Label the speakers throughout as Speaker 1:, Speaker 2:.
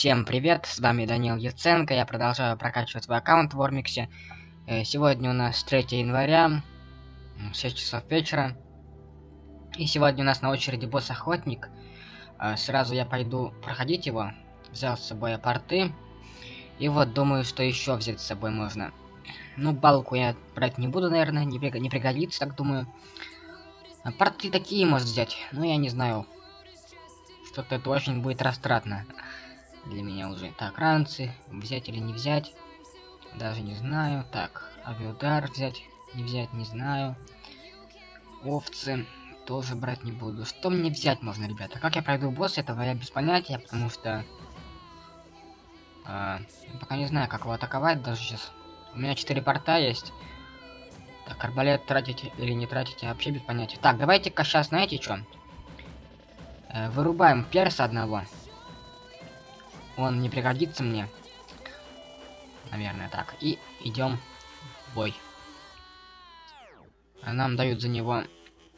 Speaker 1: Всем привет, с вами Данил Яценко, я продолжаю прокачивать свой аккаунт в Ормиксе. Э, сегодня у нас 3 января, 6 часов вечера. И сегодня у нас на очереди босс-охотник. Э, сразу я пойду проходить его, взял с собой порты. И вот думаю, что еще взять с собой можно. Ну, балку я брать не буду, наверное, не, приг не пригодится, так думаю. А порты такие может взять, но я не знаю. Что-то это очень будет растратно для меня уже. Так, ранцы, взять или не взять, даже не знаю. Так, авиудар взять, не взять, не знаю. Овцы тоже брать не буду. Что мне взять можно, ребята? Как я пройду босс, этого я без понятия, потому что... Э, пока не знаю, как его атаковать даже сейчас. У меня 4 порта есть. Так, арбалет тратить или не тратить, я вообще без понятия. Так, давайте-ка сейчас, знаете что? Э, вырубаем перса одного. Он не пригодится мне. Наверное, так. И идем в бой. Нам дают за него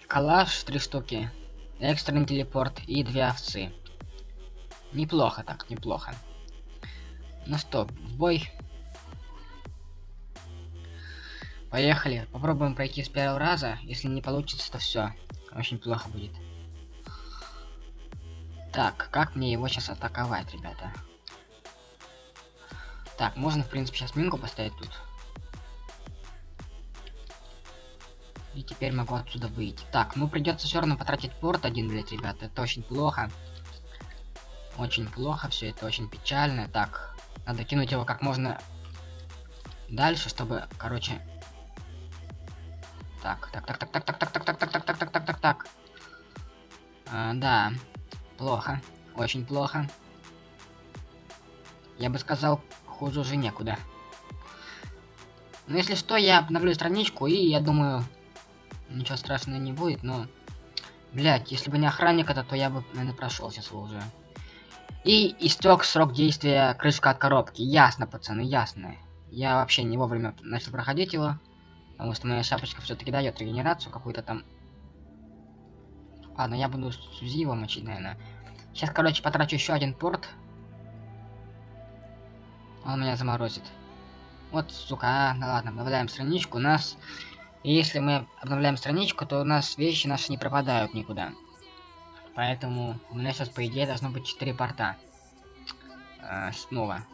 Speaker 1: калаш, три штуки, экстренный телепорт и две овцы. Неплохо так, неплохо. Ну что, в бой. Поехали. Попробуем пройти с первого раза. Если не получится, то все. Очень плохо будет. Так, как мне его сейчас атаковать, ребята? Так, можно, в принципе, сейчас минку поставить тут. И теперь могу отсюда выйти. Так, ну придется все равно потратить порт один, блять, ребята. Это очень плохо. Очень плохо, все это очень печально. Так, надо кинуть его как можно дальше, чтобы, короче... Так, так, так, так, так, так, так, так, так, так, так, так, так, так, так, так. А, да, плохо, очень плохо. Я бы сказал, хуже уже некуда. Но если что, я обновлю страничку, и я думаю, ничего страшного не будет, но... Блять, если бы не охранник это, то я бы, наверное, прошел сейчас уже. И истек срок действия крышка от коробки. Ясно, пацаны, ясно. Я вообще не вовремя начал проходить его. Потому что моя шапочка все-таки дает регенерацию какую-то там. Ладно, я буду Сузи его мочить, наверное. Сейчас, короче, потрачу еще один порт. Он меня заморозит. Вот, сука, а, ну ладно, обновляем страничку. У нас... Если мы обновляем страничку, то у нас вещи наши не пропадают никуда. Поэтому у меня сейчас, по идее, должно быть 4 порта. Э, снова.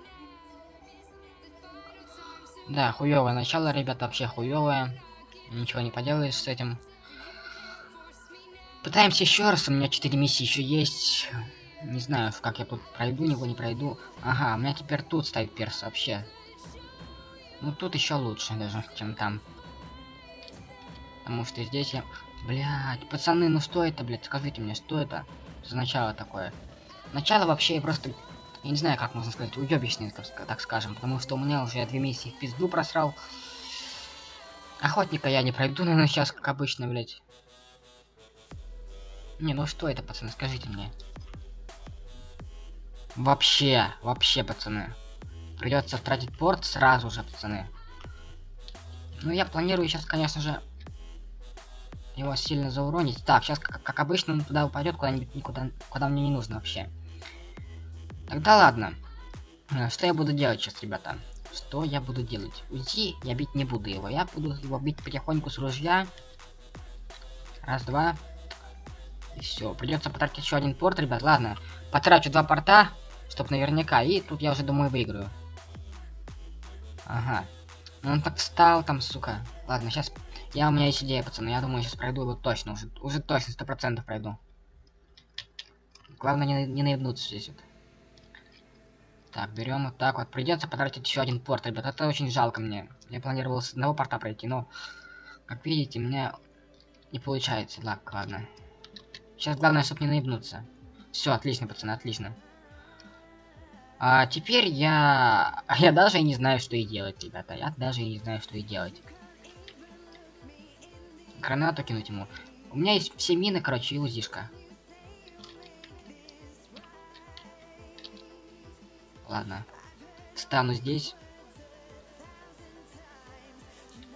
Speaker 1: Да, хуёвое начало, ребята, вообще хуёвое. Ничего не поделаешь с этим. Пытаемся еще раз, у меня 4 миссии еще есть. Не знаю, как я тут пройду, него не пройду. Ага, у меня теперь тут стоит перс вообще. Ну тут еще лучше даже, чем там. Потому что здесь я... Блять, пацаны, ну что это, блядь, скажите мне, что это за начало такое? Начало вообще просто... Я не знаю, как можно сказать, уебищное, так скажем. Потому что у меня уже две миссии в пизду просрал. Охотника я не пройду, наверное, сейчас, как обычно, блядь. Не, ну что это, пацаны, скажите мне. Вообще, вообще, пацаны. Придется тратить порт сразу же, пацаны. Ну, я планирую сейчас, конечно же, его сильно зауронить. Так, сейчас, как, как обычно, он туда упадет куда-нибудь никуда, куда мне не нужно вообще. Тогда ладно. Э, что я буду делать сейчас, ребята? Что я буду делать? Уйти я бить не буду его. Я буду его бить потихоньку с ружья. Раз, два. Все. Придется потратить еще один порт, ребят. Ладно. Потрачу два порта. Чтоб наверняка. И тут я уже думаю выиграю. Ага. Ну он так встал там, сука. Ладно, сейчас... Я, у меня есть идея, пацаны. Я думаю, сейчас пройду его точно. Уже, уже точно, сто процентов пройду. Главное не, не наебнуться здесь вот. Так, берем вот так вот. Придется потратить еще один порт, ребят. Это очень жалко мне. Я планировал с одного порта пройти, но... Как видите, у меня не получается. Так, ладно. Сейчас главное, чтобы не наебнуться. Все, отлично, пацаны, отлично. А теперь я... Я даже не знаю, что и делать, ребята. Я даже не знаю, что и делать. Гранату кинуть ему. У меня есть все мины, короче, и узишка. Ладно. Стану здесь.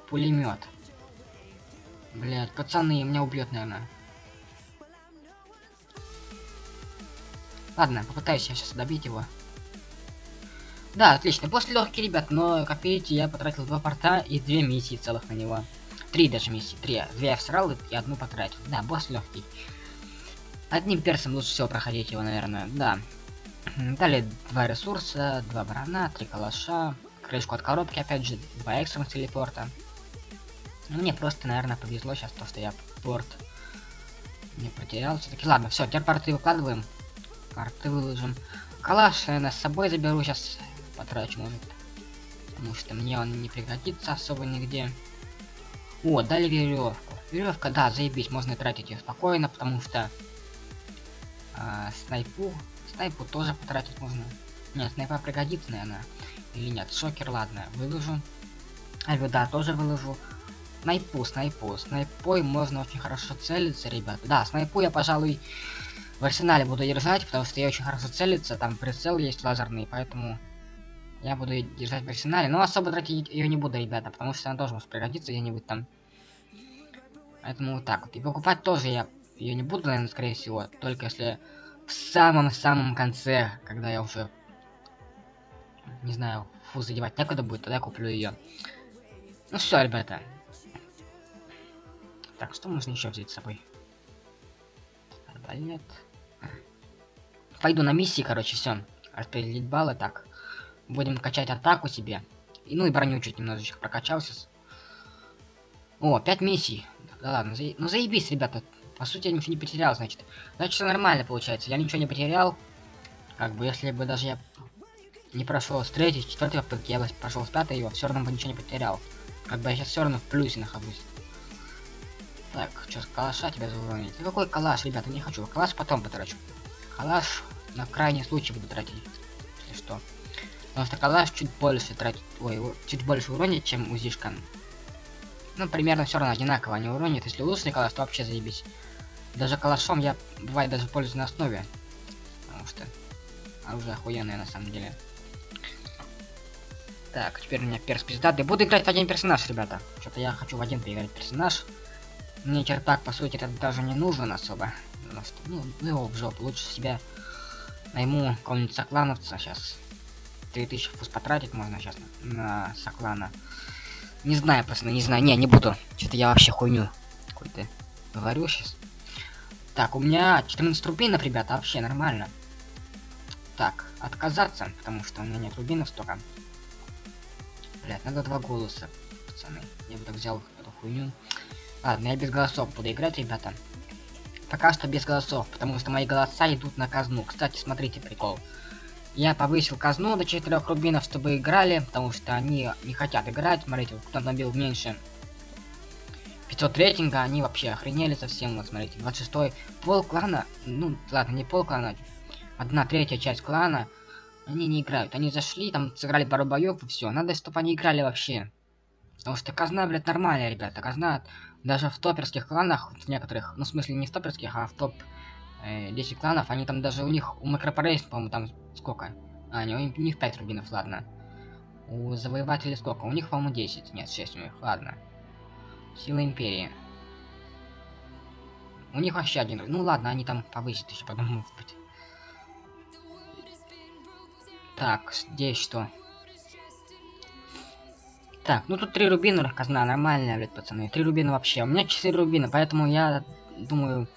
Speaker 1: Пулемет. Блять, пацаны, меня убьет, наверное. Ладно, попытаюсь я сейчас добить его. Да, отлично. После легкий, ребят, но, как видите, я потратил два порта и две миссии целых на него. Три даже миссии. Три. Две я всрал и одну потратил. Да, босс легкий. Одним персом лучше всего проходить его, наверное. Да. Далее два ресурса, два барана, три калаша, крышку от коробки, опять же, два экстренных телепорта. Ну, мне просто, наверное, повезло сейчас то, что я порт не потерял. Все-таки ладно, все, теперь порты выкладываем. Порты выложим. Калаш, наверное, с собой заберу сейчас. Потрачу, может. Потому что мне он не пригодится особо нигде. О, дали веревку. Веревка, да, заебись, можно тратить ее спокойно, потому что э, снайпу, снайпу тоже потратить можно. Нет, снайпа пригодится, наверное. Или нет, шокер, ладно, выложу. А, да, тоже выложу. Снайпу, снайпу. Снайпой можно очень хорошо целиться, ребят. Да, снайпу я, пожалуй, в арсенале буду держать, потому что я очень хорошо целиться. Там прицел есть лазерный, поэтому я буду держать в арсенале. Но особо тратить ее не буду, ребята, потому что она тоже может пригодиться где-нибудь там. Поэтому вот так вот. И покупать тоже я ее не буду, наверное, скорее всего. Только если в самом-самом конце, когда я уже, не знаю, фу, задевать некуда будет, тогда я куплю ее. Ну все, ребята. Так, что можно еще взять с собой? Арбалет. Пойду на миссии, короче, все. Распределить баллы, так. Будем качать атаку себе. И, ну и броню чуть немножечко прокачался. О, 5 миссий. Да ладно, за... ну заебись, ребята. По сути, я ничего не потерял, значит. Значит, все нормально получается. Я ничего не потерял. Как бы, если бы даже я не прошел с третьей, с четвертой попытки, я бы прошел с пятой, его все равно бы ничего не потерял. Как бы я сейчас все равно в плюсе нахожусь. Так, что, калаша тебя зауронить? Ну какой калаш, ребята, не хочу. Калаш потом потрачу. Калаш на крайний случай буду тратить, если что. Потому что калаш чуть больше тратит, ой, чуть больше уронит, чем узишка. Ну, примерно все равно одинаково они уронят. Если лучший калаш, то вообще заебись. Даже калашом я, бывает, даже пользуюсь на основе. Потому что оружие охуенное на самом деле. Так, теперь у меня перс пиздатый. Буду играть в один персонаж, ребята. Что-то я хочу в один поиграть персонаж. Мне черпак, по сути, это даже не нужен особо. Что, ну, ну его в жопу. Лучше себя найму какого-нибудь соклановца сейчас. 3000 фуз потратить можно сейчас на, на соклана. Не знаю, пацаны, не знаю. Не, не буду. Что-то я вообще хуйню какой-то говорю сейчас. Так, у меня 14 рубинов, ребята, вообще нормально. Так, отказаться, потому что у меня нет рубинов столько. Блять, надо два голоса, пацаны. Я бы так взял эту хуйню. Ладно, я без голосов буду играть, ребята. Пока что без голосов, потому что мои голоса идут на казну. Кстати, смотрите прикол. Я повысил казну до 4 рубинов, чтобы играли, потому что они не хотят играть. Смотрите, кто набил меньше 500 рейтинга, они вообще охренели совсем. Вот смотрите, 26 пол клана, ну ладно, не пол клана, одна третья часть клана, они не играют. Они зашли, там сыграли пару боев и все. Надо, чтобы они играли вообще. Потому что казна, блядь, нормальная, ребята. Казна даже в топерских кланах, в некоторых, ну, в смысле, не в топерских, а в топ э, 10 кланов, они там даже у них, у Макропорейс, по-моему, там сколько? А, не, у них 5 рубинов, ладно. У Завоевателей сколько? У них, по-моему, 10. Нет, 6 у них, ладно. Сила Империи. У них вообще один. Ну ладно, они там повысят еще потом, может быть. Так, здесь что? Так, ну тут три рубина, казна, нормальная, блядь, пацаны. Три рубина вообще. У меня 4 рубина, поэтому я думаю,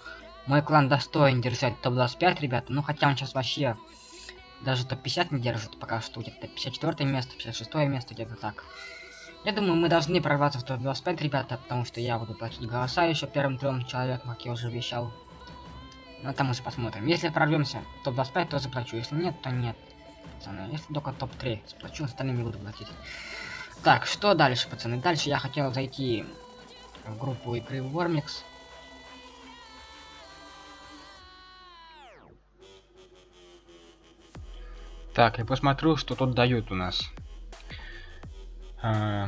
Speaker 1: мой клан достоин держать топ-25, ребята. Ну, хотя он сейчас вообще даже топ-50 не держит, пока что где-то 54 место, 56 место, где-то так. Я думаю, мы должны прорваться в топ-25, ребята, потому что я буду платить голоса еще первым трем человеком, как я уже обещал. Ну, там уже посмотрим. Если прорвемся топ-25, то заплачу. Если нет, то нет. Пацаны, если только топ-3 заплачу, остальные не буду платить. Так, что дальше, пацаны? Дальше я хотел зайти в группу игры Вормикс.
Speaker 2: Так, я посмотрю, что тут дают у нас. А,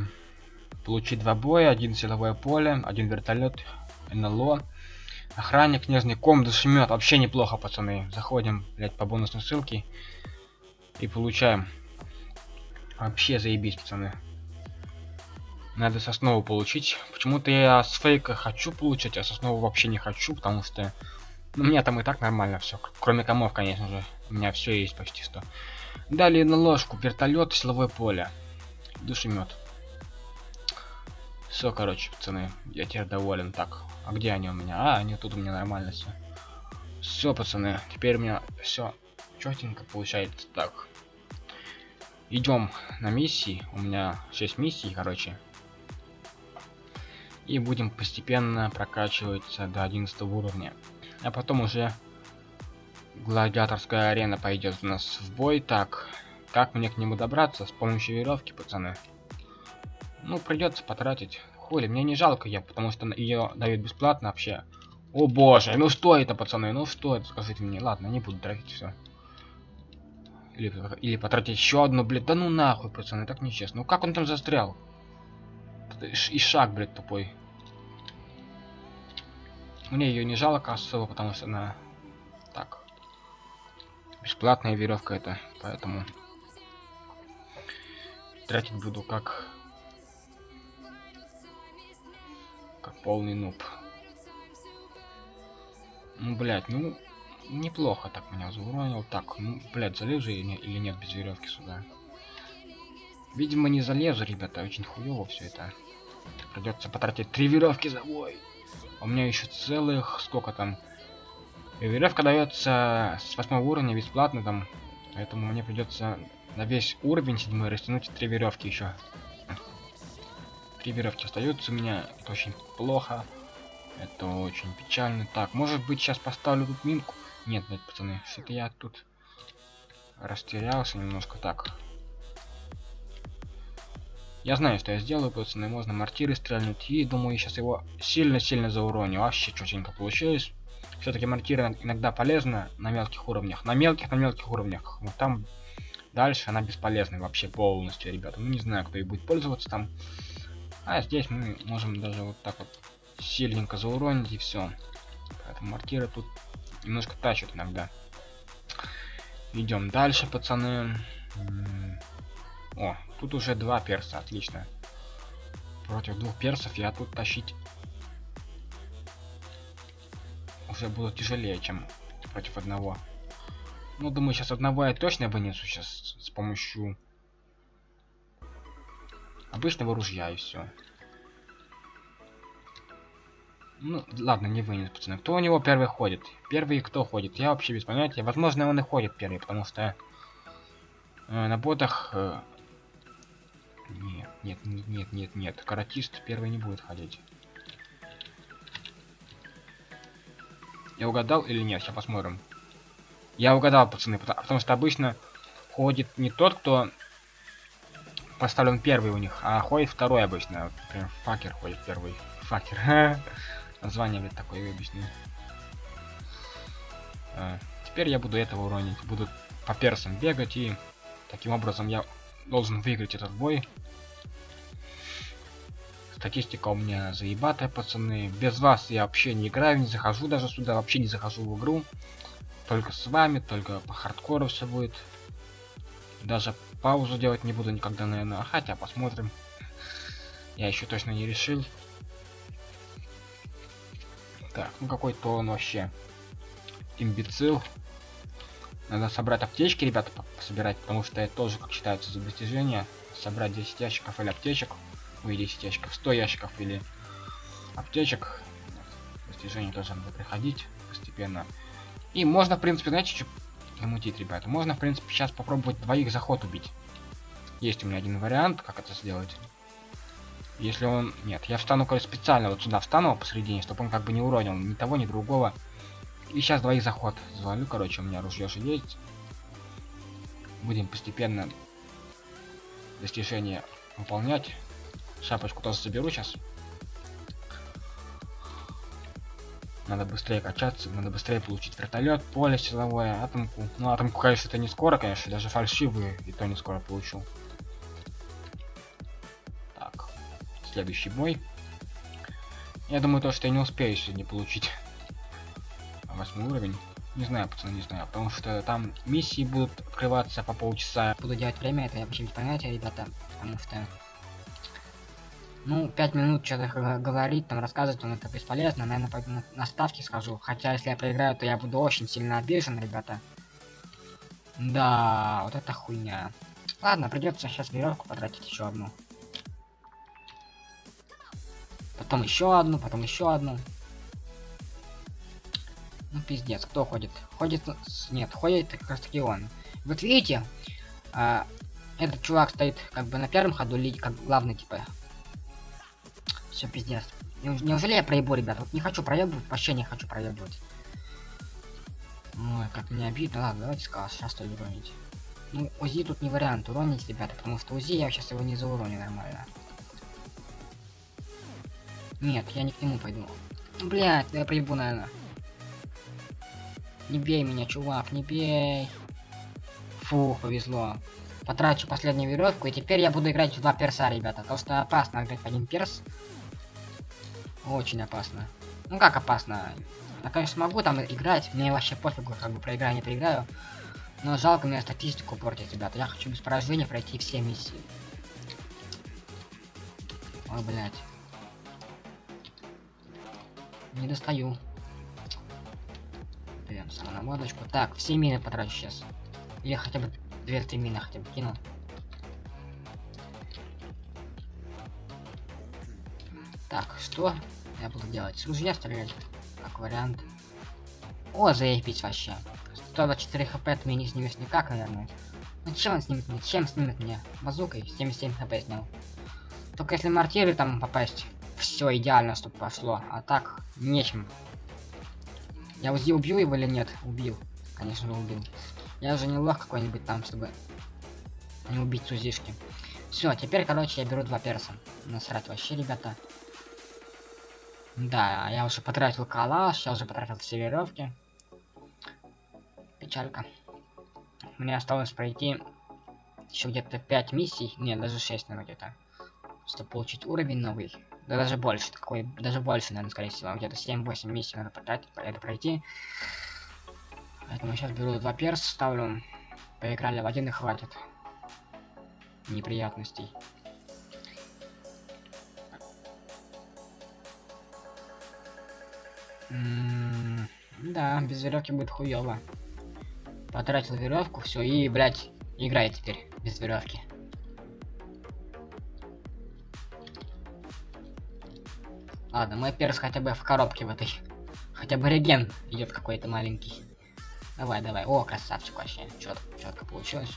Speaker 2: получить два боя, один силовое поле, один вертолет, НЛО. Охранник, книжный ком, душемет. Вообще неплохо, пацаны. Заходим, блять, по бонусной ссылке. И получаем. Вообще заебись, пацаны. Надо соснову получить. Почему-то я с фейка хочу получить, а соснову вообще не хочу, потому что... Ну, у меня там и так нормально все. Кроме комов, конечно же. У меня все есть почти что.
Speaker 1: Далее на ложку, вертолет, силовое поле. Душемет. Все, короче, пацаны, я теперь доволен. Так, а где они у меня? А, они тут у меня нормально все. Все, пацаны, теперь у меня все четенько получается. Так, идем на миссии. У меня 6 миссий, короче. И будем постепенно прокачиваться до 11 уровня. А потом уже гладиаторская арена пойдет у нас в бой. Так, как мне к нему добраться? С помощью веревки, пацаны. Ну, придется потратить. Хули, мне не жалко я, потому что ее дают бесплатно вообще. О боже, ну что это, пацаны? Ну что это, скажите мне. Ладно, не буду тратить все. Или, или потратить еще одну, блядь. Да ну нахуй, пацаны, так нечестно. Ну как он там застрял? И шаг, блядь, тупой. Мне ее не жалко особо, потому что она... Так. Бесплатная веревка это, поэтому... Тратить буду как... Как полный нуб. Ну, блядь, ну... Неплохо так меня зауронил. Так, ну, блядь, залезу или, или нет без веревки сюда? Видимо, не залезу, ребята. Очень хуево все это. Придется потратить три веревки за бой. У меня еще целых... Сколько там? Веревка дается с восьмого уровня бесплатно там. Поэтому мне придется на весь уровень седьмой растянуть три веревки еще. Три веревки остаются у меня. Это очень плохо. Это очень печально. Так, может быть сейчас поставлю тут минку? Нет, нет, пацаны, что-то я тут растерялся немножко так. Я знаю, что я сделаю, пацаны, можно мортиры стрельнуть, и думаю, я сейчас его сильно-сильно зауроню. Вообще четенько получилось. Все-таки мортира иногда полезна на мелких уровнях. На мелких, на мелких уровнях. Вот там дальше она бесполезна вообще полностью, ребята. Ну, не знаю, кто и будет пользоваться там. А здесь мы можем даже вот так вот сильненько зауронить и все. Поэтому мортиры тут немножко тащат иногда. Идем дальше, пацаны. О, тут уже два перса, отлично. Против двух персов я тут тащить уже буду тяжелее, чем против одного. Ну, думаю, сейчас одного я точно вынесу сейчас с помощью обычного ружья и все. Ну, ладно, не вынес, пацаны. Кто у него первый ходит? Первый кто ходит? Я вообще без понятия. Возможно, он и ходит первый, потому что э, на ботах э, нет, нет, нет, нет, нет. Каратист первый не будет ходить. Я угадал или нет? Сейчас посмотрим. Я угадал, пацаны, потому, что обычно ходит не тот, кто поставлен первый у них, а ходит второй обычно. Прям факер ходит первый. Факер. Название, блядь, такое объясню. А, теперь я буду этого уронить. Буду по персам бегать и таким образом я должен выиграть этот бой. Статистика у меня заебатая, пацаны. Без вас я вообще не играю, не захожу даже сюда, вообще не захожу в игру. Только с вами, только по хардкору все будет. Даже паузу делать не буду никогда, наверное. Хотя посмотрим. Я еще точно не решил. Так, ну какой-то он вообще имбецил. Надо собрать аптечки, ребята, собирать, потому что это тоже, как считается, за достижение. Собрать 10 ящиков или аптечек. Ой, 10 ящиков, 100 ящиков или аптечек. Достижение тоже надо приходить постепенно. И можно, в принципе, знаете, что замутить, ребята? Можно, в принципе, сейчас попробовать двоих заход убить. Есть у меня один вариант, как это сделать. Если он... Нет, я встану, короче, специально вот сюда встану посередине, чтобы он как бы не уронил ни того, ни другого. И сейчас двоих заход завалю, короче, у меня ружье же есть. Будем постепенно достижение выполнять. Шапочку тоже соберу сейчас. Надо быстрее качаться, надо быстрее получить вертолет, поле силовое, атомку. Ну, атомку, конечно, это не скоро, конечно, даже фальшивые и то не скоро получу. Так, следующий бой. Я думаю, то, что я не успею сегодня получить восьмой уровень. Не знаю, пацаны, не знаю, потому что там миссии будут открываться по полчаса.
Speaker 3: Буду делать время, это вообще без понятия, ребята, потому что... Ну, пять минут что-то говорить, там рассказывать, он это бесполезно, наверное, пойду на, на ставки скажу. Хотя, если я проиграю, то я буду очень сильно обижен, ребята.
Speaker 1: Да, вот это хуйня. Ладно, придется сейчас веревку потратить еще одну. Потом еще одну, потом еще одну. Ну пиздец, кто ходит? Ходит... Нет, ходит как раз таки он. Вот видите, а, этот чувак стоит как бы на первом ходу, как главный типа. Все пиздец. Неужели я проебу, ребят? Вот не хочу проебывать, вообще не хочу проебывать. Ой, как мне обидно. Ладно, давайте сказал, сейчас то уронить. Ну, УЗИ тут не вариант уронить, ребята, потому что УЗИ я сейчас его не зауроню нормально. Нет, я не к нему пойду. Блять, я проебу, наверное. Не бей меня, чувак, не бей. Фух, повезло. Потрачу последнюю веревку, и теперь я буду играть в два перса, ребята. Потому что опасно играть в один перс. Очень опасно. Ну как опасно? Я, конечно, могу там играть, мне вообще пофигу, как бы проиграю, не проиграю. Но жалко мне статистику портить, ребята. Я хочу без поражения пройти все миссии. Ой, блядь. Не достаю. Прям самонаводочку. Так, все мины потрачу сейчас. Или хотя бы две-три мины хотя бы кину. Так, что я буду делать? С ружья стрелять? Как вариант. О, заебись вообще. 124 хп от меня не снимешь никак, наверное. Ну чем он снимет мне? Чем снимет мне? Базукой 77 хп снял. Только если мортиры там попасть, все идеально, чтобы пошло. А так, нечем. Я убью его или нет? Убил. Конечно же убил. Я же не лох какой-нибудь там, чтобы не убить сузишки. Все, теперь, короче, я беру два перса. Насрать вообще, ребята. Да, я уже потратил калаш, я уже потратил все веревки. Печалька. Мне осталось пройти еще где-то 5 миссий. Нет, даже 6, наверное, где-то. Чтобы получить уровень новый. Да даже больше, какой, даже больше, наверное, скорее всего. Где-то 7-8 миссий надо потратить, это пройти. Поэтому сейчас беру два перс, ставлю. Поиграли в один и хватит. Неприятностей. М -м да, без веревки будет хуево. Потратил веревку, все, и, блядь, играй теперь без веревки. Ладно, мой перс хотя бы в коробке в этой. Хотя бы реген идет какой-то маленький. Давай, давай. О, красавчик вообще. Чет, четко получилось.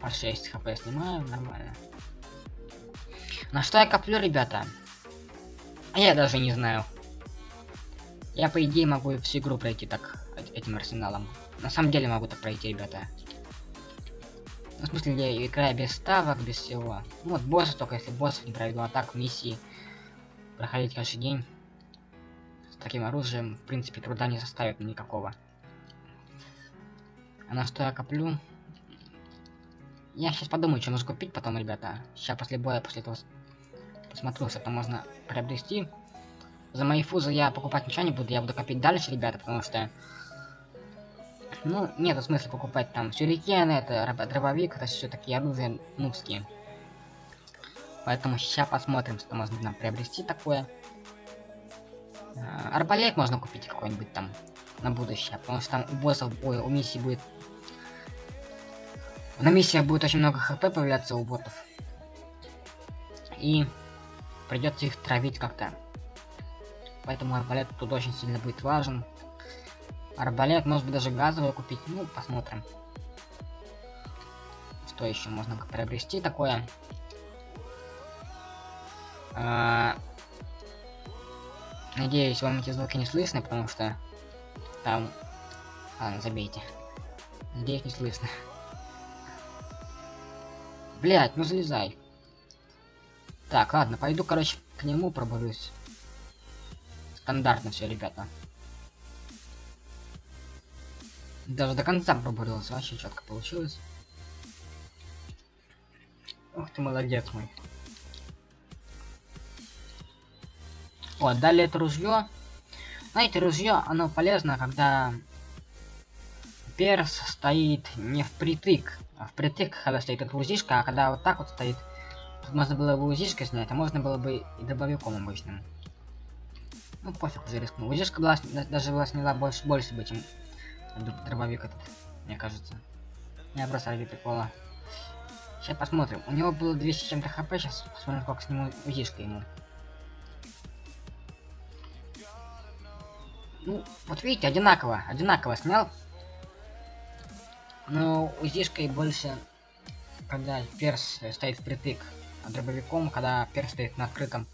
Speaker 1: По 6 хп снимаю, нормально. На что я коплю, ребята? Я даже не знаю. Я, по идее, могу всю игру пройти так, этим арсеналом. На самом деле могу так пройти, ребята. В смысле, я играю без ставок, без всего. Ну, вот боссы только если боссов не пройду, а так миссии проходить каждый день с таким оружием, в принципе, труда не составит никакого. А на что я коплю? Я сейчас подумаю, что нужно купить потом, ребята. Сейчас после боя, после этого посмотрю, что можно приобрести. За мои фузы я покупать ничего не буду, я буду копить дальше, ребята, потому что ну, нет смысла покупать там сюрикены, это дробовик, это все такие оружия нубские. Поэтому сейчас посмотрим, что можно нам приобрести такое. А, арбалет можно купить какой-нибудь там на будущее, потому что там у боссов, ой, у миссии будет... На миссиях будет очень много хп появляться у ботов. И придется их травить как-то. Поэтому арбалет тут очень сильно будет важен. Арбалет, может быть, даже газовый купить. Ну, посмотрим. Что еще можно приобрести такое? А... Надеюсь, вам эти звуки не слышно, потому что там... Ладно, забейте. Надеюсь, не слышно. Блять, ну залезай. Так, ладно, пойду, короче, к нему пробуюсь. Стандартно все, ребята. Даже до конца пробурился, вообще четко получилось. Ух ты, молодец мой. О, далее это ружье. Знаете, ружье, оно полезно, когда перс стоит не впритык, а впритык, когда стоит эта УЗИшка, а когда вот так вот стоит, тут можно было бы УЗИшкой снять, а можно было бы и дробовиком обычным. Ну, пофиг, уже рискнул. Узишка была, даже была сняла больше, больше бы, чем дробовик этот, мне кажется. Я просто ради прикола. Сейчас посмотрим. У него было 200 с чем-то хп, сейчас посмотрим, сколько сниму узишка ему. Ну, вот видите, одинаково, одинаково снял. Но узишкой больше, когда перс стоит впритык, а дробовиком, когда перс стоит на открытом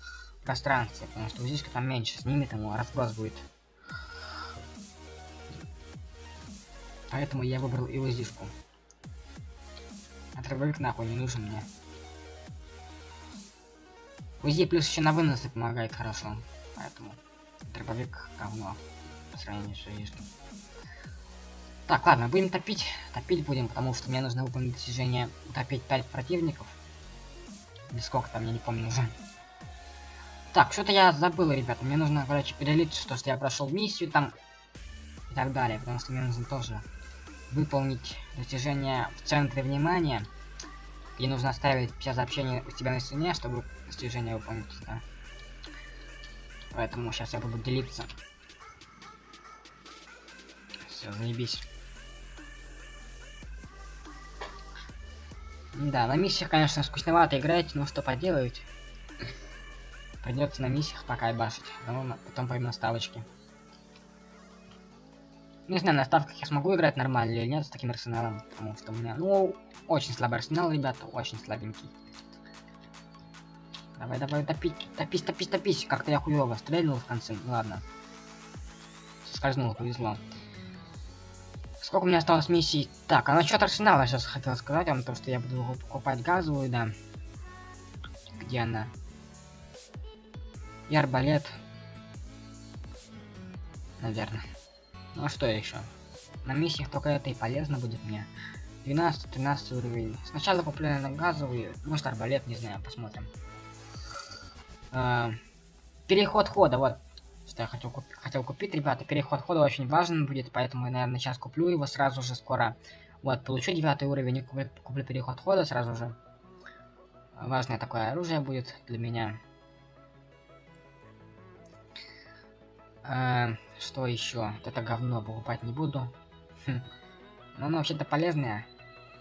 Speaker 1: пространстве, потому что узишка там меньше, снимет ему, разброс будет. Поэтому я выбрал и узишку. А дробовик нахуй не нужен мне. УЗИ плюс еще на выносы помогает хорошо, поэтому дробовик говно по сравнению с узишкой. Так, ладно, будем топить. Топить будем, потому что мне нужно выполнить достижение утопить 5 противников. Или сколько там, я не помню уже. Так, что-то я забыл, ребята. Мне нужно, короче, перелить, что, что я прошел миссию там и так далее. Потому что мне нужно тоже выполнить достижение в центре внимания. И нужно оставить 50 сообщений у себя на стене, чтобы достижение выполнить, да. Поэтому сейчас я буду делиться. Все, заебись. Да, на миссиях, конечно, скучновато играть, но что поделать. Придется на миссиях пока и башить, потом пойду на ставочки. Не знаю, на ставках я смогу играть нормально или нет с таким арсеналом, потому что у меня, ну, очень слабый арсенал, ребята, очень слабенький. Давай, давай, топить, топись, топись, топись. Как-то я хуёво стрельнул в конце, ну ладно. Скользнул, повезло. Сколько у меня осталось миссий? Так, а насчет арсенала сейчас хотел сказать вам, то что я буду покупать газовую, да. Где она? И арбалет. Наверное. Ну что еще? На миссиях только это и полезно будет мне. 12-13 уровень. Сначала наверное, газовую, может арбалет, не знаю, посмотрим. А, переход хода, вот. Что я хотел, куп- хотел купить, ребята. Переход хода очень важен будет, поэтому я, наверное, сейчас куплю его сразу же скоро. Вот, получу девятый уровень и куплю, куплю переход хода сразу же. Важное такое оружие будет для меня. А, что еще? Вот это говно покупать не буду. Хм. Но оно вообще-то полезное.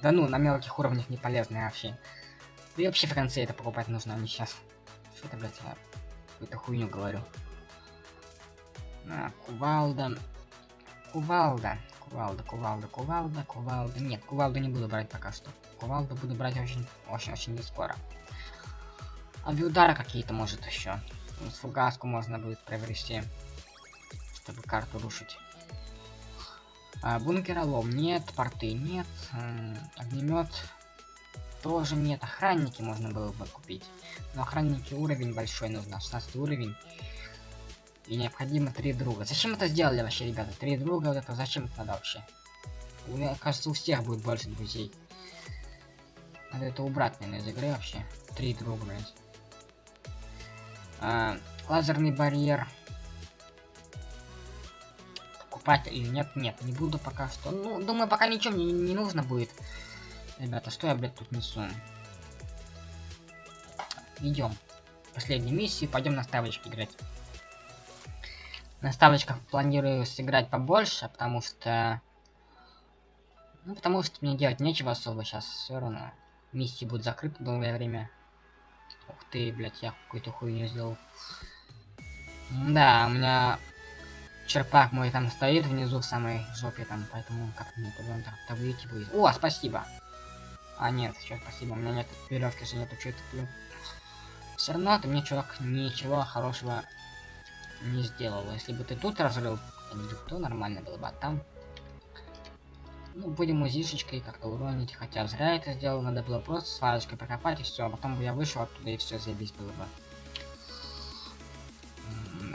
Speaker 1: Да ну, на мелких уровнях не полезное вообще. Да и вообще в конце это покупать нужно, а не сейчас. Что это, блядь, я какую-то хуйню говорю. А, кувалда. Кувалда. Кувалда, кувалда, кувалда, кувалда. Нет, кувалду не буду брать пока что. Кувалду буду брать очень, очень, очень не скоро. Авиудары какие-то может еще. Фугаску можно будет приобрести, чтобы карту рушить. А, бункеролом нет, порты нет, огнемет тоже нет, охранники можно было бы купить. Но охранники уровень большой нужно, 16 уровень. И необходимо три друга. Зачем это сделали вообще, ребята? Три друга, вот это зачем это надо вообще? У меня кажется, у всех будет больше друзей. Надо это убрать, наверное, из игры вообще. Три друга, блядь. А, лазерный барьер. Покупать или нет? Нет, не буду пока что. Ну, думаю, пока ничего мне не, нужно будет. Ребята, что я, блядь, тут несу? Идем. Последней миссии, пойдем на ставочки играть. На ставочках планирую сыграть побольше, потому что... Ну, потому что мне делать нечего особо сейчас, все равно. Миссии будут закрыты долгое время. Ух ты, блядь, я какую-то хуйню сделал. Да, у меня черпак мой там стоит внизу в самой жопе там, поэтому как мне туда так-то выйти будет. О, спасибо! А, нет, еще спасибо, у меня нет веревки же нету, что я. Все равно ты мне, чувак, ничего хорошего не сделал. Если бы ты тут разрыл, то нормально было бы, а там... Ну, будем узишечкой как-то уронить, хотя зря это сделал, надо было просто сварочкой прокопать и все, а потом бы я вышел оттуда и все заебись было бы.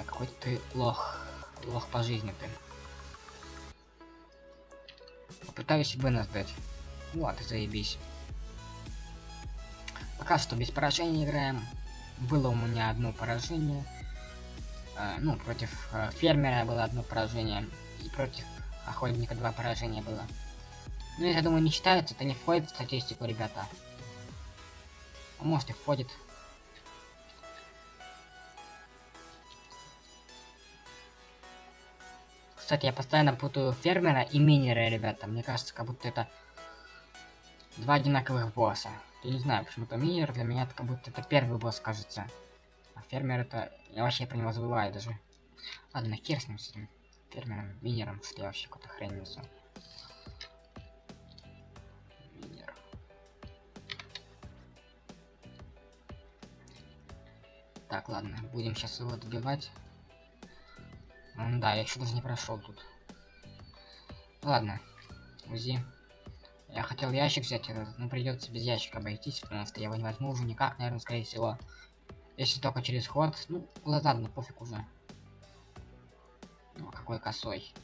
Speaker 1: Какой ты лох, лох по жизни ты. Попытаюсь вынос дать. Вот, заебись. Пока что без поражения играем. Было у меня одно поражение. Э, ну, против э, фермера было одно поражение. И против охотника два поражения было. Ну, я думаю, не считается, это не входит в статистику, ребята. А может и входит. Кстати, я постоянно путаю фермера и минера, ребята. Мне кажется, как будто это два одинаковых босса. Я не знаю, почему-то минер для меня это как будто это первый босс, кажется. А фермер это... Я вообще про него забываю даже. Ладно, хер с ним, с этим фермером, минером, что я вообще какую-то хрень несу. Так, ладно, будем сейчас его добивать. Да, я еще даже не прошел тут. Ладно, УЗИ. Я хотел ящик взять, э, но придется без ящика обойтись, потому что я его не возьму уже никак, наверное, скорее всего. Если только через ход, ну, ладно, пофиг уже. Ну, какой косой.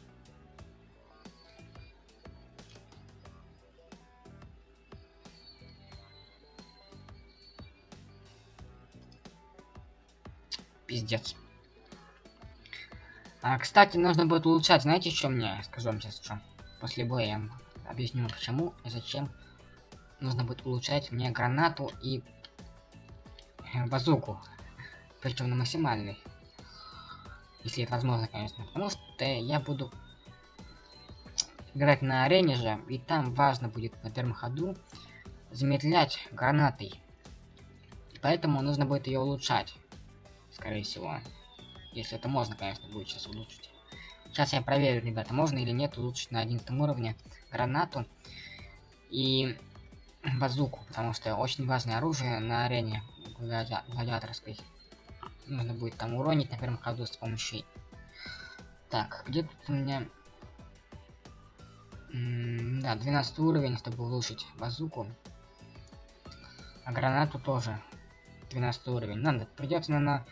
Speaker 1: Пиздец. А, кстати, нужно будет улучшать. Знаете, что мне? Скажу вам сейчас, что. После боя я объясню, почему и зачем. Нужно будет улучшать мне гранату и э, базуку. Причем на максимальный. Если это возможно, конечно. Потому что я буду играть на арене же, и там важно будет на первом ходу замедлять гранатой. Поэтому нужно будет ее улучшать. Скорее всего. Если это можно, конечно, будет сейчас улучшить. Сейчас я проверю, ребята, можно или нет улучшить на 11 уровне гранату и базуку, потому что очень важное оружие на арене глади гладиаторской. Нужно будет там уронить на первом ходу с помощью... Так, где тут у меня... М да, 12 уровень, чтобы улучшить базуку. А гранату тоже 12 уровень. Надо, придется, наверное,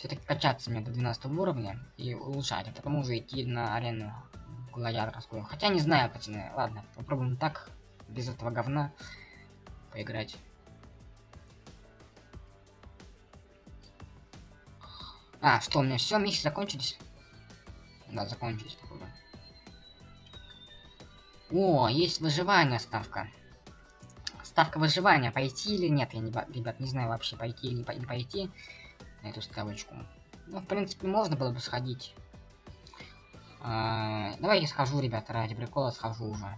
Speaker 1: все-таки качаться мне до 12 уровня и улучшать, а потом уже идти на арену гладиаторскую. Хотя не знаю, пацаны. Ладно, попробуем так, без этого говна, поиграть. А, что, у меня все, миссии закончились? Да, закончились, походу. О, есть выживание ставка. Ставка выживания, пойти или нет, я не, ребят, не знаю вообще, пойти или не пойти на эту ставочку. Ну, в принципе, можно было бы сходить. А, давай я схожу, ребята, ради прикола схожу уже.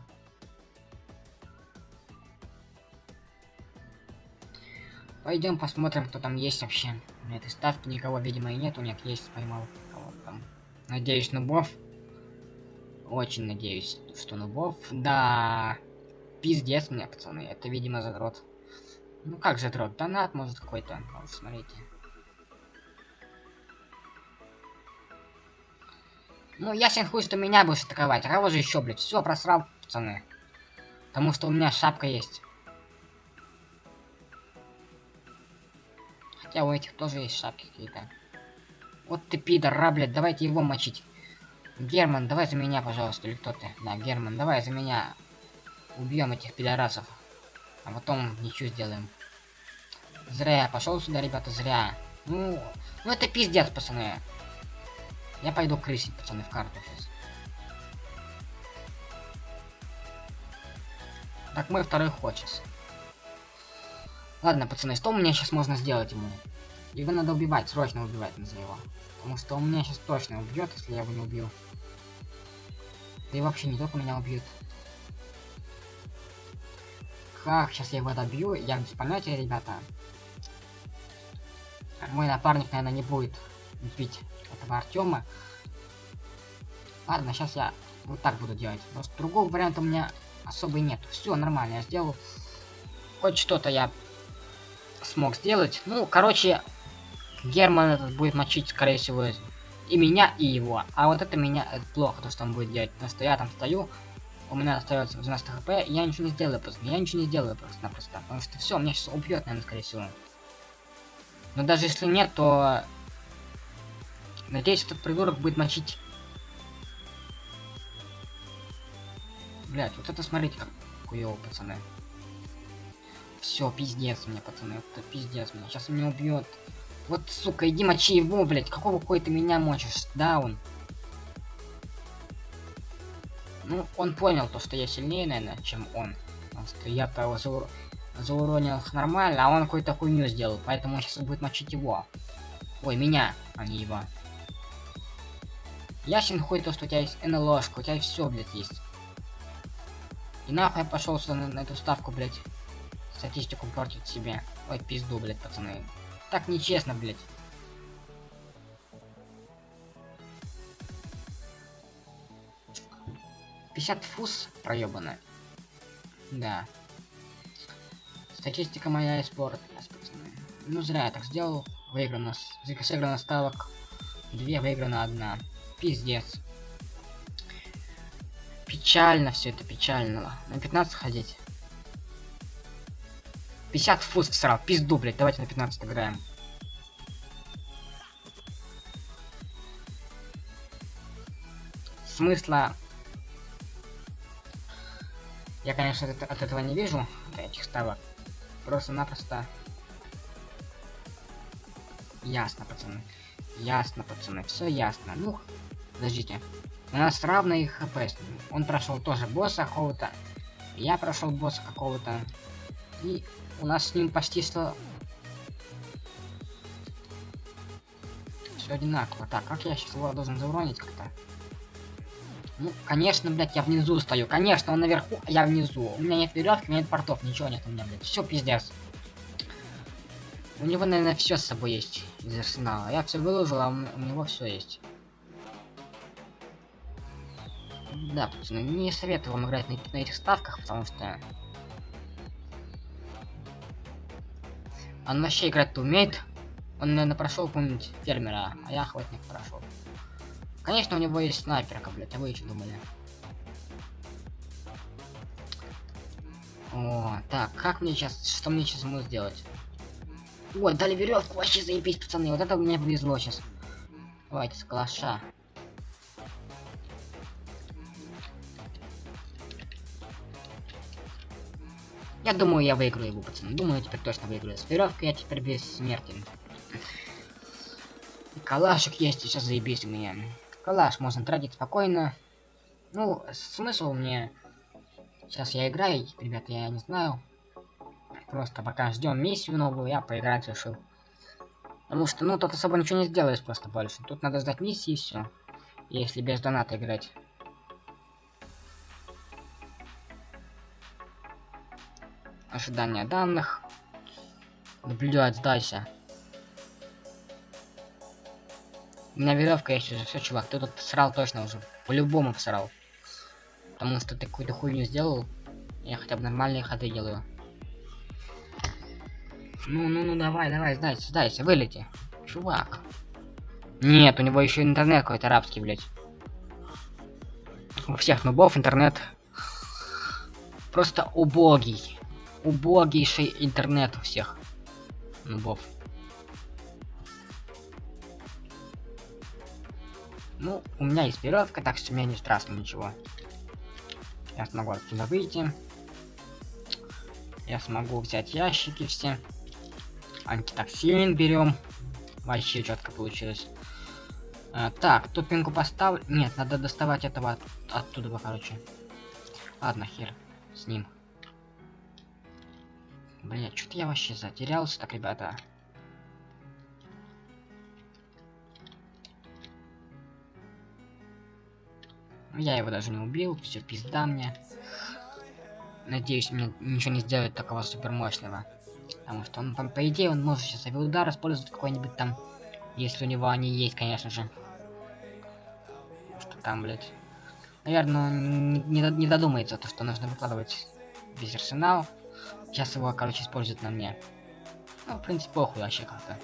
Speaker 1: Пойдем посмотрим, кто там есть вообще. На этой ставке никого, видимо, и нету. Нет, есть, поймал кого там. Надеюсь, нубов. Очень надеюсь, что нубов. Да, пиздец мне, пацаны. Это, видимо, задрот. Ну как задрот? Донат, может, какой-то. Вот, смотрите. Ну, ясен хуй, что меня будешь атаковать. Кого же еще, блядь? Все, просрал, пацаны. Потому что у меня шапка есть. Хотя у этих тоже есть шапки какие-то. Вот ты пидор, блядь, давайте его мочить. Герман, давай за меня, пожалуйста, или кто ты? Да, Герман, давай за меня. Убьем этих пидорасов. А потом ничего сделаем. Зря я пошел сюда, ребята, зря. Ну, ну это пиздец, пацаны. Я пойду крысить, пацаны, в карту сейчас. Так, мой второй сейчас. Ладно, пацаны, что у меня сейчас можно сделать ему? Его надо убивать, срочно убивать надо его. Потому что он меня сейчас точно убьет, если я его не убью. Да и вообще не только меня убьет. Как сейчас я его добью, я без понятия, ребята. Мой напарник, наверное, не будет бить этого Артема. Ладно, сейчас я вот так буду делать. Просто другого варианта у меня особо нет. Все нормально, я сделал. Хоть что-то я смог сделать. Ну, короче, Герман этот будет мочить, скорее всего, и меня, и его. А вот это меня это плохо, то, что он будет делать. Потому что я там стою, у меня остается 12 хп, и я ничего не сделаю просто. Я ничего не сделаю просто-напросто. Потому что все, меня сейчас убьет, наверное, скорее всего. Но даже если нет, то Надеюсь, этот придурок будет мочить. Блять, вот это смотрите, как хуёво, пацаны. Все, пиздец мне, пацаны, это пиздец мне. Сейчас меня убьет. Вот, сука, иди мочи его, блять. Какого хуя ты меня мочишь? Да, он. Ну, он понял то, что я сильнее, наверное, чем он. Потому что я-то его заур... зауронил нормально, а он какую-то хуйню сделал. Поэтому он сейчас будет мочить его. Ой, меня, а не его. Ясен хуй то, что у тебя есть НЛОшка, у тебя все, блядь, есть. И нахуй я пошел на, на эту ставку, блядь. Статистику портить себе. Ой, пизду, блядь, пацаны. Так нечестно, блядь. Пятьдесят фус проебанная. Да. Статистика моя испортилась, пацаны. Ну зря я так сделал. Выиграно, сыграно ставок. Две, выиграна одна. Пиздец. Печально все это, печально. На 15 ходить. 50 фус всрал, пизду, блядь, давайте на 15 играем. Смысла... Я, конечно, от, от этого не вижу, от этих ставок. Просто-напросто... Ясно, пацаны. Ясно, пацаны, все ясно. Ну, подождите. У нас равные хп. с ним. Он прошел тоже босса какого-то. Я прошел босса какого-то. И у нас с ним почти что... Все одинаково. Так, как я сейчас его должен зауронить как-то? Ну, конечно, блядь, я внизу стою. Конечно, он наверху, а я внизу. У меня нет веревки, у меня нет портов, ничего нет у меня, блядь. Все пиздец. У него, наверное, все с собой есть из арсенала. Я все выложил, а у него все есть. Да, не советую вам играть на, на этих ставках, потому что... Он вообще играть-то умеет. Он, наверное, прошел какого-нибудь фермера, а я охотник прошел. Конечно, у него есть снайперка, блядь, а вы еще думали. О, так, как мне сейчас, что мне сейчас ему сделать? Ой, дали веревку, вообще заебись, пацаны, вот это мне повезло сейчас. Давайте с калаша. Я думаю, я выиграю его, пацаны. Думаю, я теперь точно выиграю. С веревкой я теперь бессмертен. Калашик есть, сейчас заебись у меня. Калаш можно тратить спокойно. Ну, смысл мне... Сейчас я играю, ребята, я не знаю. Просто пока ждем миссию новую, я поиграть решил. Потому что, ну, тут особо ничего не сделаешь просто больше. Тут надо ждать миссии и все. Если без доната играть. Ожидание данных. Наблюдать дальше. У меня веревка есть уже, все, чувак, ты тут посрал точно уже. По-любому посрал. Потому что ты какую-то хуйню сделал. Я хотя бы нормальные ходы делаю. Ну, ну, ну, давай, давай, сдайся, сдайся, вылети. Чувак. Нет, у него еще интернет какой-то арабский, блядь. У всех нубов интернет просто убогий. Убогийший интернет у всех нубов. Ну, у меня есть веревка, так что меня не страшно ничего. Я смогу отсюда выйти. Я смогу взять ящики все. Антитоксин берем. Вообще четко получилось. А, так, топинку поставлю. Нет, надо доставать этого от, оттуда, короче. Ладно, хер с ним. Бля, что-то я вообще затерялся, так, ребята. Я его даже не убил, все пизда мне. Надеюсь, мне ничего не сделает такого супер мощного. Потому что он, по, по идее, он может сейчас авиаудар использовать какой-нибудь там. Если у него они есть, конечно же. Что там, блядь. Наверное, он не, не додумается, то, что нужно выкладывать весь арсенал. Сейчас его, короче, используют на мне. Ну, в принципе, похуй вообще как-то.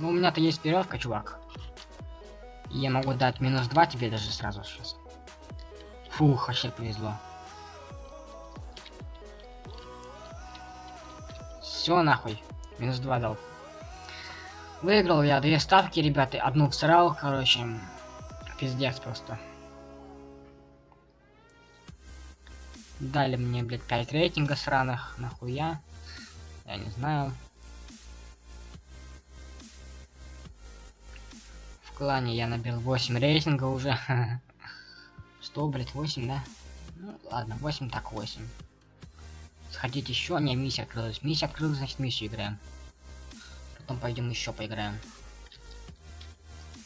Speaker 1: Ну, у меня-то есть веревка, чувак. Я могу дать минус 2 тебе даже сразу сейчас. Фух, вообще повезло. Все нахуй. Минус 2 дал. Выиграл я две ставки, ребята. Одну всрал, короче. Пиздец просто. Дали мне, блядь, 5 рейтинга сраных. Нахуя? Я не знаю. клане я набил 8 рейтинга уже. Что, блять, 8, да? Ну, ладно, 8 так 8. Сходить еще? Не, миссия открылась. Миссия открылась, значит миссию играем. Потом пойдем еще поиграем.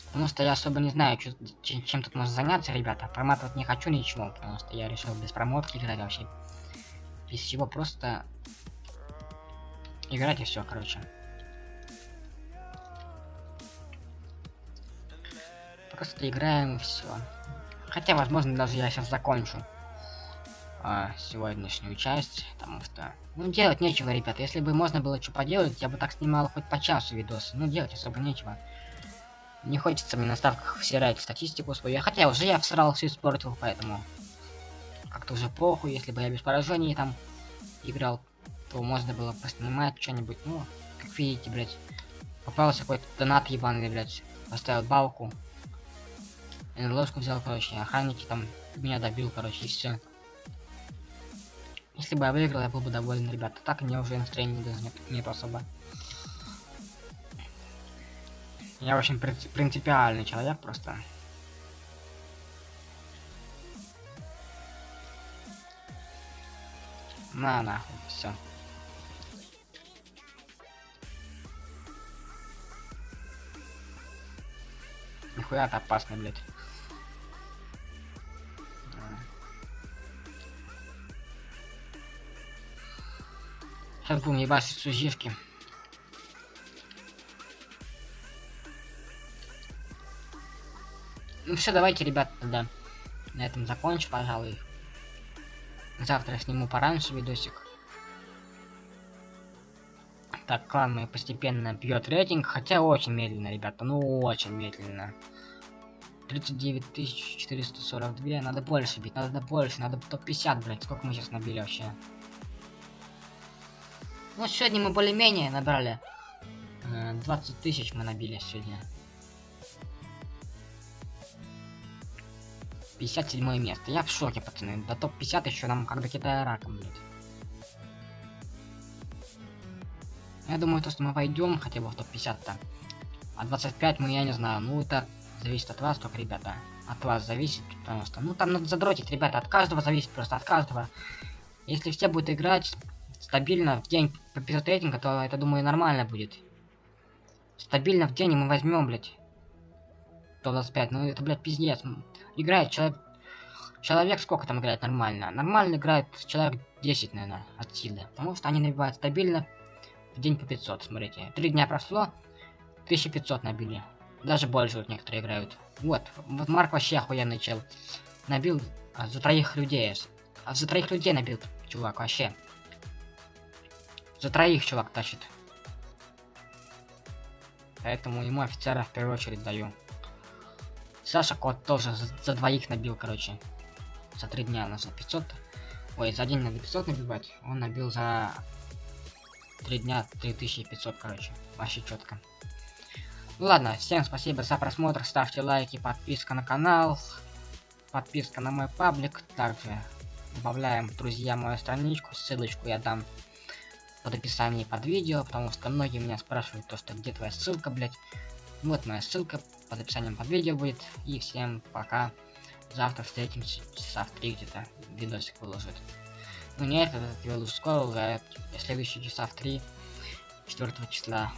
Speaker 1: Потому что я особо не знаю, чем, чем тут можно заняться, ребята. Проматывать не хочу ничего, потому что я решил без промотки играть вообще. Без всего просто играть и все, короче. Просто играем и все. Хотя, возможно, даже я сейчас закончу а, сегодняшнюю часть, потому что... Ну, делать нечего, ребята. Если бы можно было что поделать, я бы так снимал хоть по часу видосы. Ну, делать особо нечего. Не хочется мне на ставках всирать статистику свою. Хотя уже я всрал все испортил, поэтому... Как-то уже похуй, если бы я без поражений там играл, то можно было поснимать что-нибудь. Ну, как видите, блядь, попался какой-то донат ебаный, блядь. Поставил балку. ложку взял, короче, охранники там меня добил, короче, и все. Если бы я выиграл, я был бы доволен, ребята. Так мне уже настроение даже нет, нет особо. Я очень принци- принципиальный человек просто. На нахуй, все. Нихуя это опасно, блядь. Сейчас будем ебашить сужишки. Ну все, давайте, ребят, тогда на этом закончу, пожалуй. Завтра сниму пораньше видосик. Так, клан мой постепенно бьет рейтинг, хотя очень медленно, ребята, ну очень медленно. 39 442, надо больше бить, надо больше, надо топ-50, блядь, сколько мы сейчас набили вообще? Ну, сегодня мы более-менее набрали. Э, 20 тысяч мы набили сегодня. 57 место. Я в шоке, пацаны. До топ-50 еще нам как до Китая раком, блядь. Я думаю, то, что мы войдем хотя бы в топ-50-то. А 25 мы, я не знаю, ну это зависит от вас только, ребята. От вас зависит, потому что, ну там надо задротить, ребята, от каждого зависит просто, от каждого. Если все будут играть стабильно в день по 500 рейтинга, то это, думаю, нормально будет. Стабильно в день мы возьмем, блядь. 125, ну это, блядь, пиздец. Играет человек... Человек сколько там играет нормально? Нормально играет человек 10, наверное, от силы. Потому что они набивают стабильно в день по 500, смотрите. Три дня прошло, 1500 набили. Даже больше вот некоторые играют. Вот, вот Марк вообще охуенный чел. Набил а, за троих людей. А за троих людей набил, чувак, вообще. За троих чувак тащит. Поэтому ему офицера в первую очередь даю. Саша Кот тоже за, за двоих набил, короче. За три дня на 500. Ой, за день надо 500 набивать. Он набил за три дня 3500, короче. Вообще четко. Ну ладно, всем спасибо за просмотр. Ставьте лайки, подписка на канал. Подписка на мой паблик. Также добавляем друзья мою страничку. Ссылочку я дам под описанием под видео, потому что многие меня спрашивают то, что где твоя ссылка, блять. Вот моя ссылка под описанием под видео будет. И всем пока. Завтра встретимся часа в три где-то. Видосик выложит. Ну нет, этот я выложу скоро уже. Следующий часа в три. 4 числа